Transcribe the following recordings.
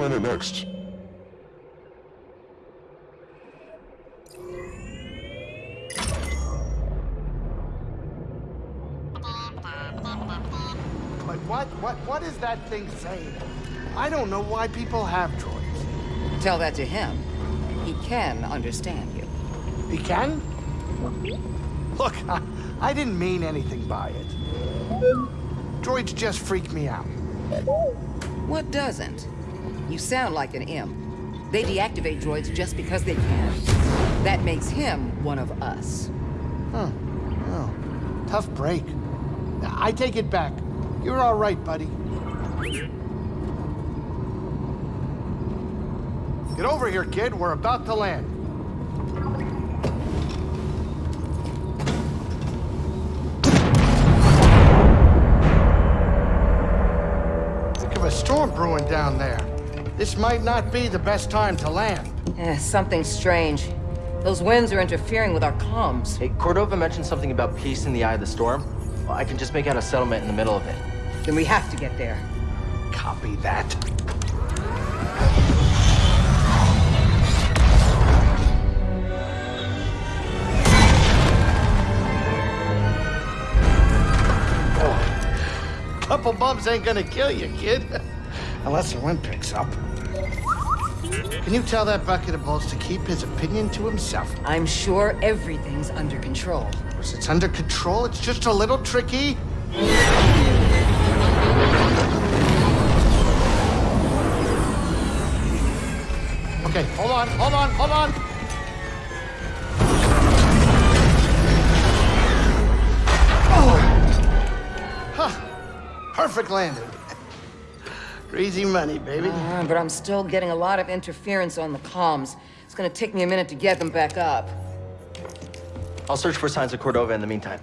planet next? But what, what, what is that thing saying? I don't know why people have droids. Tell that to him. He can understand you. He can? Look, I, I didn't mean anything by it. Droids just freak me out. What doesn't? You sound like an imp. They deactivate droids just because they can. That makes him one of us. Huh. Oh, tough break. I take it back. You're all right, buddy. Get over here, kid. We're about to land. Think of a storm brewing down there. This might not be the best time to land. Eh, something strange. Those winds are interfering with our comms. Hey, Cordova mentioned something about peace in the eye of the storm. Well, I can just make out a settlement in the middle of it. Then we have to get there. Copy that. Couple bumps ain't gonna kill you, kid. Unless the wind picks up. Can you tell that bucket of balls to keep his opinion to himself? I'm sure everything's under control. Of course, it's under control, it's just a little tricky. Okay, hold on, hold on, hold on. Oh. Huh. Perfect landing. Easy money, baby. Uh, but I'm still getting a lot of interference on the comms. It's gonna take me a minute to get them back up. I'll search for signs of Cordova in the meantime.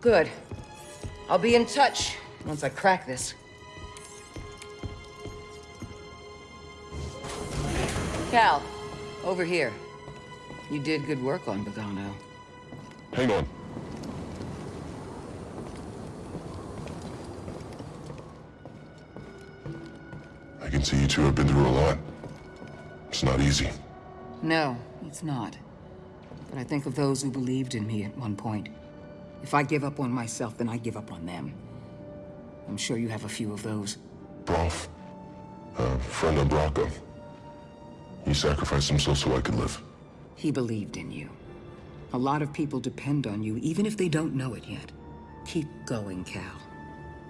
Good. I'll be in touch once I crack this. Cal, over here. You did good work on Bogano. Hang on. Can see you two have been through a lot. It's not easy. No, it's not. But I think of those who believed in me at one point. If I give up on myself, then I give up on them. I'm sure you have a few of those. Prauf. A friend of Bracca. He sacrificed himself so I could live. He believed in you. A lot of people depend on you, even if they don't know it yet. Keep going, Cal.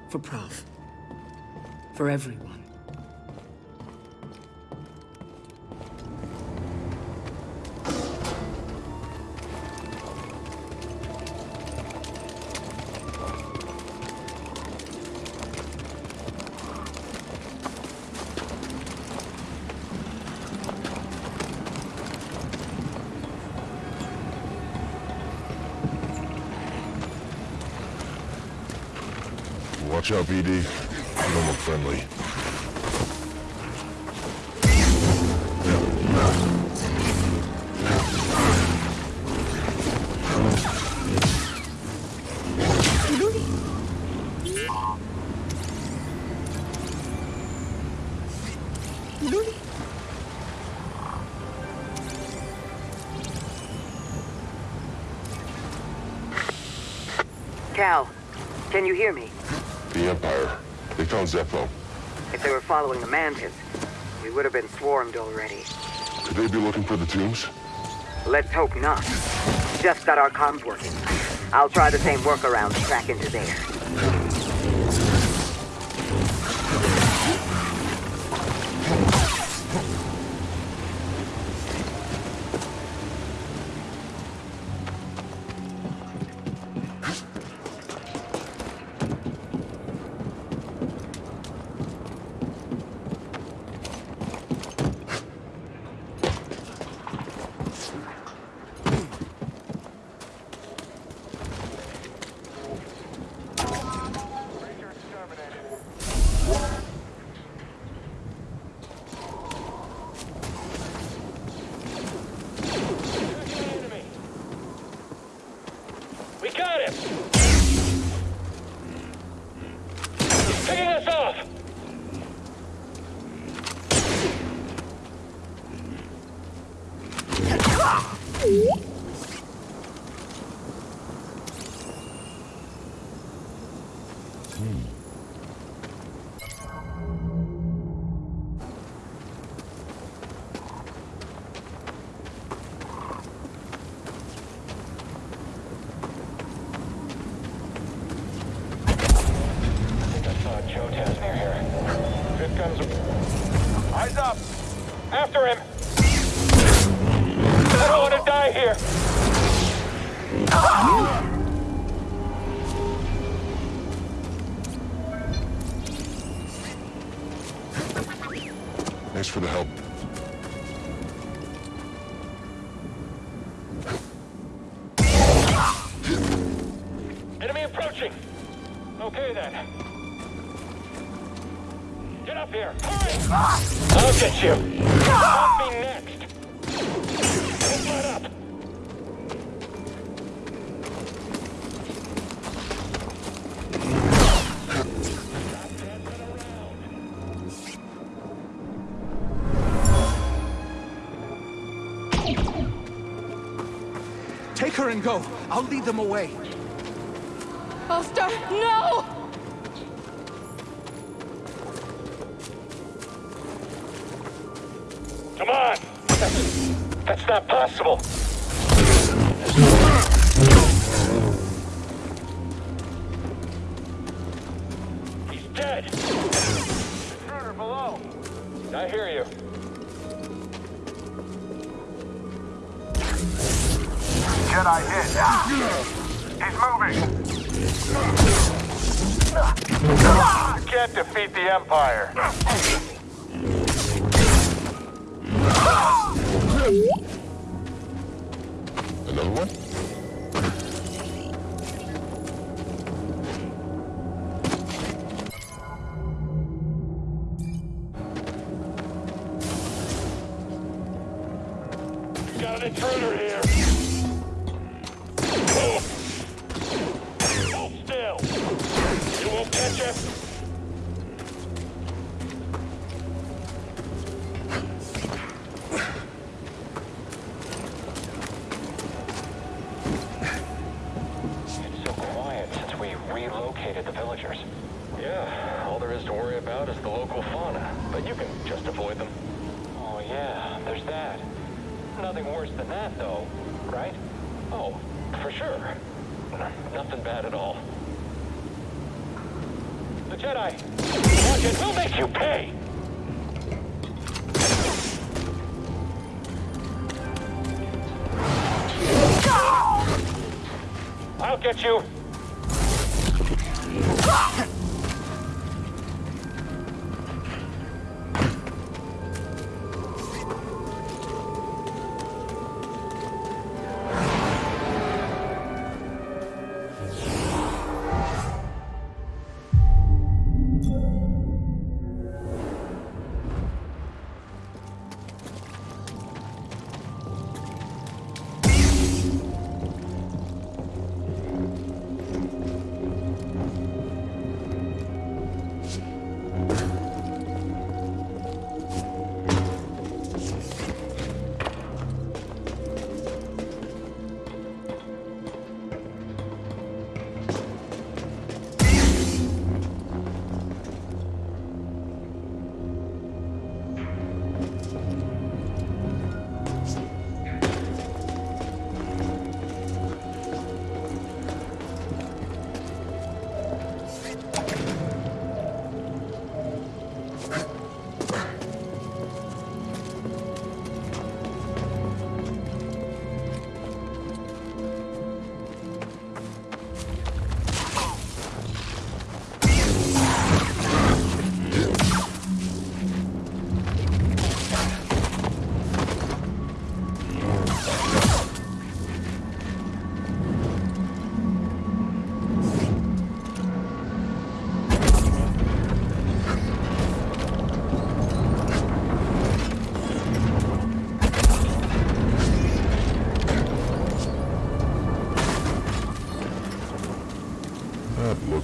For Prauf. For everyone. Watch out, BD. You don't look friendly. Cal, can you hear me? Found Zeffo. If they were following the Mantis, we would have been swarmed already. Could they be looking for the tombs? Let's hope not. Just got our comms working. I'll try the same workaround to track into there. Enemy approaching! Okay then. Get up here! Hurry! I'll get you! Not me next! Don't let up! Take her and go. I'll lead them away. Ulster, no! Come on! That's, that's not possible! He's dead! Intruder below! I hear you. Jedi hit. He's moving. Can't defeat the Empire. We relocated the villagers. Yeah, all there is to worry about is the local fauna, but you can just avoid them. Oh yeah, there's that. Nothing worse than that, though, right? Oh, for sure. Nothing bad at all. The Jedi! Watch it, we'll make you pay! I'll get you!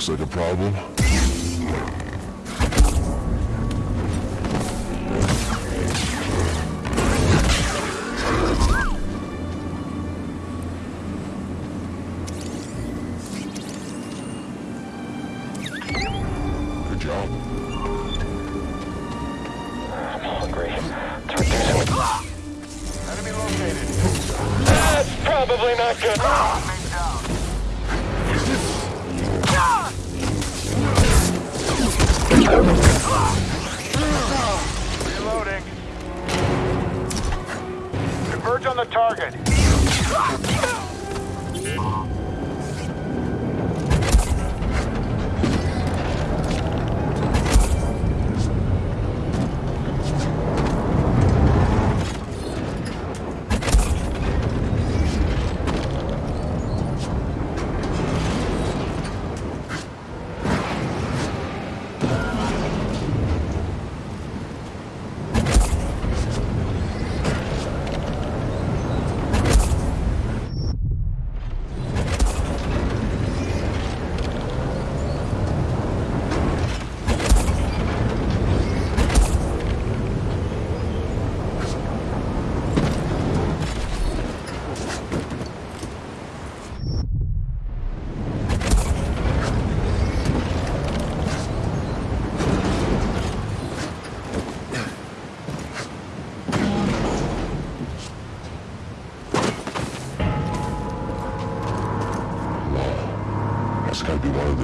Looks like a problem.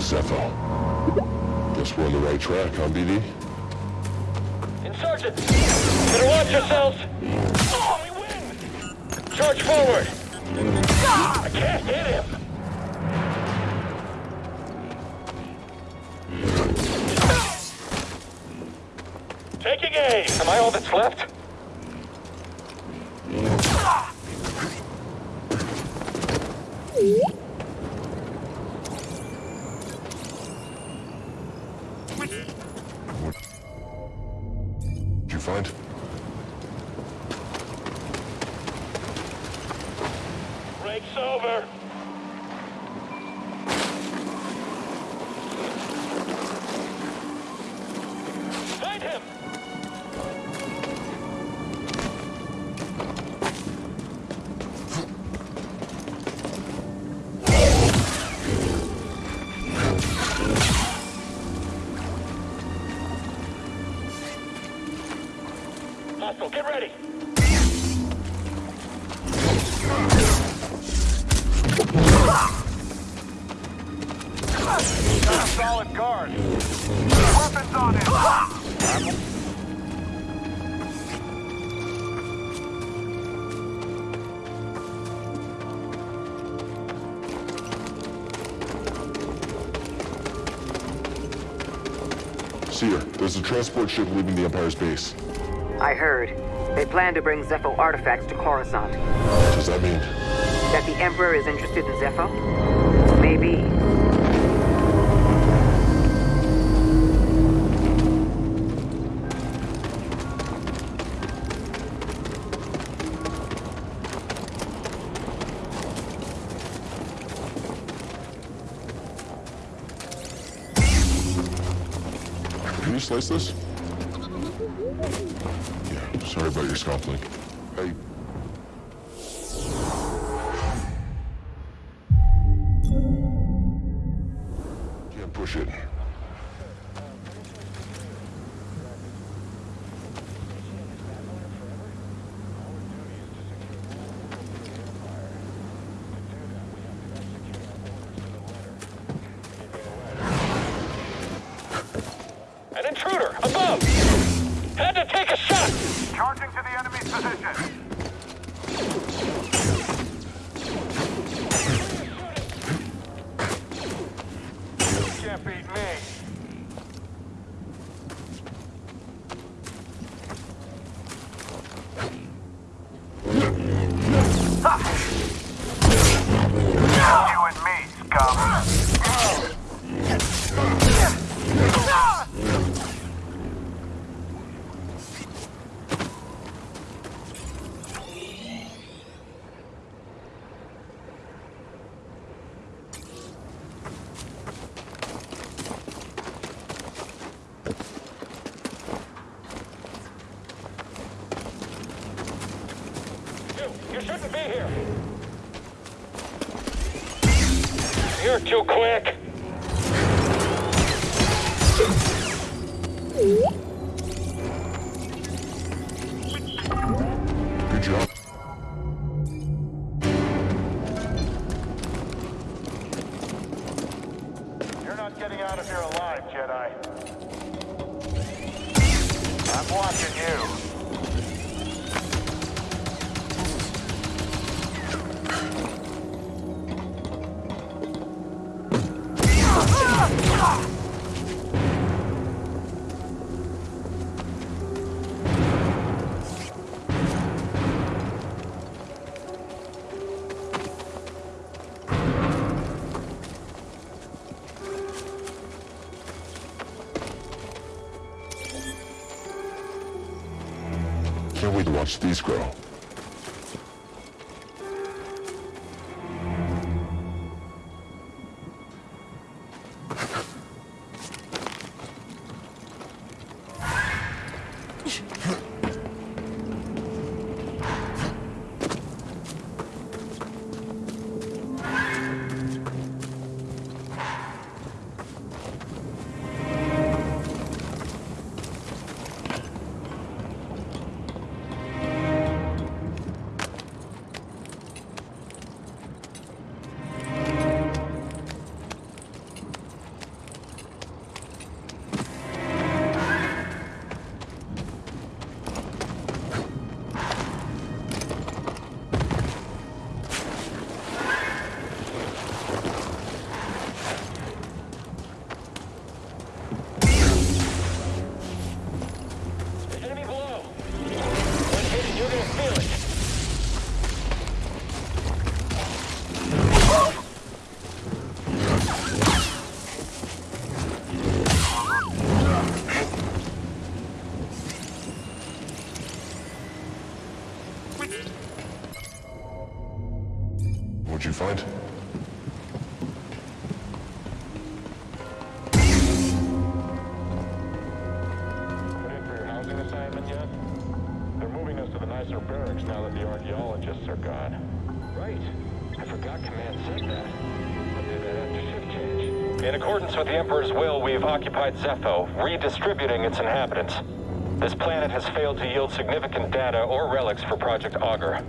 Zeffo. Guess we're on the right track, huh, BD? Insurgents, better watch yourselves. Oh, win. Charge forward. I can't hit him. Taking aim. Am I all that's left? Did Get ready. Solid guard. Weapons on him. Cere, there's a transport ship leaving the Empire's base. I heard. They plan to bring Zeffo artifacts to Coruscant. What Does that mean... That the Emperor is interested in Zeffo? Maybe. Can you slice this? Yeah, sorry about your scuffling. Hey. Enemy's Stay here. You're too quick. Good job. Getting out of here alive, Jedi. I'm watching you. What'd you find? They're moving us to the nicer barracks now that the archaeologists are gone. Right. I forgot Command said that. I'll that after shift change. In accordance with the Emperor's will, we've occupied Zeffo, redistributing its inhabitants. This planet has failed to yield significant data or relics for Project Augur.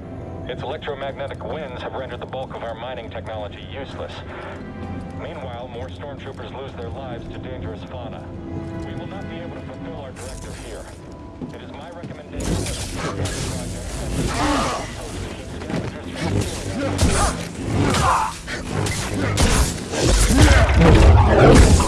Its electromagnetic winds have rendered the bulk of our mining technology useless. Meanwhile, more stormtroopers lose their lives to dangerous fauna. We will not be able to fulfill our directive here. It is my recommendation that we project.